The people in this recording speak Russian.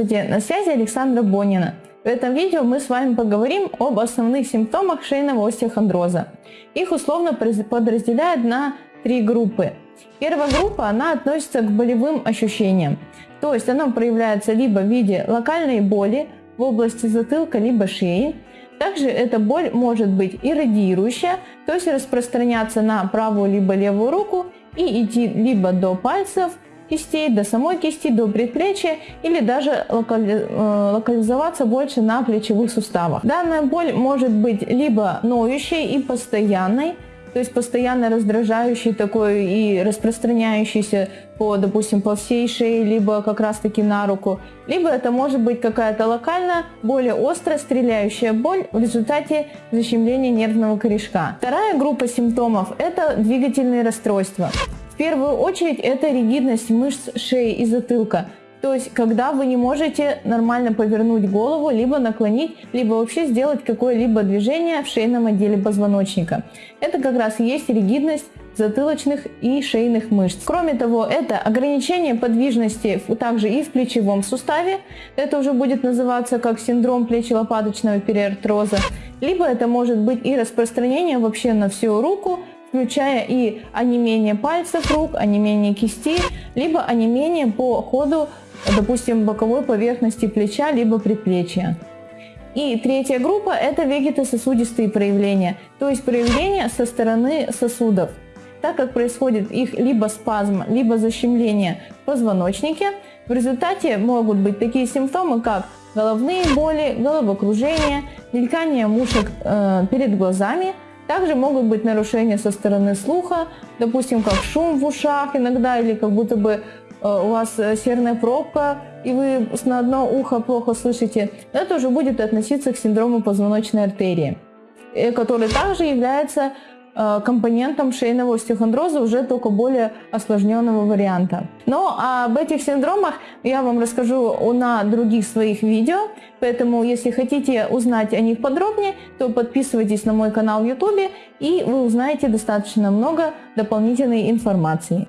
Здравствуйте, на связи Александра Бонина. В этом видео мы с вами поговорим об основных симптомах шейного остеохондроза. Их условно подразделяют на три группы. Первая группа, она относится к болевым ощущениям. То есть она проявляется либо в виде локальной боли в области затылка, либо шеи. Также эта боль может быть иррадиирующая, то есть распространяться на правую либо левую руку и идти либо до пальцев, кистей, до самой кисти, до предплечья или даже э, локализоваться больше на плечевых суставах. Данная боль может быть либо ноющей и постоянной, то есть постоянно раздражающий такой и распространяющийся по, допустим, по всей шее, либо как раз таки на руку, либо это может быть какая-то локальная, более острая, стреляющая боль в результате защемления нервного корешка. Вторая группа симптомов – это двигательные расстройства первую очередь это ригидность мышц шеи и затылка. То есть, когда вы не можете нормально повернуть голову, либо наклонить, либо вообще сделать какое-либо движение в шейном отделе позвоночника. Это как раз и есть ригидность затылочных и шейных мышц. Кроме того, это ограничение подвижности также и в плечевом суставе. Это уже будет называться как синдром плечи-лопаточного периартроза. Либо это может быть и распространение вообще на всю руку, включая и онемение пальцев рук, онемение кисти, либо онемение по ходу, допустим, боковой поверхности плеча, либо предплечья. И третья группа – это вегетососудистые проявления, то есть проявления со стороны сосудов. Так как происходит их либо спазм, либо защемление в позвоночнике, в результате могут быть такие симптомы, как головные боли, головокружение, мелькание мушек э, перед глазами – также могут быть нарушения со стороны слуха, допустим, как шум в ушах иногда, или как будто бы э, у вас э, серная пробка, и вы на одно ухо плохо слышите. Это уже будет относиться к синдрому позвоночной артерии, э, который также является компонентом шейного остеохондроза уже только более осложненного варианта. Но об этих синдромах я вам расскажу на других своих видео, поэтому если хотите узнать о них подробнее, то подписывайтесь на мой канал в YouTube и вы узнаете достаточно много дополнительной информации.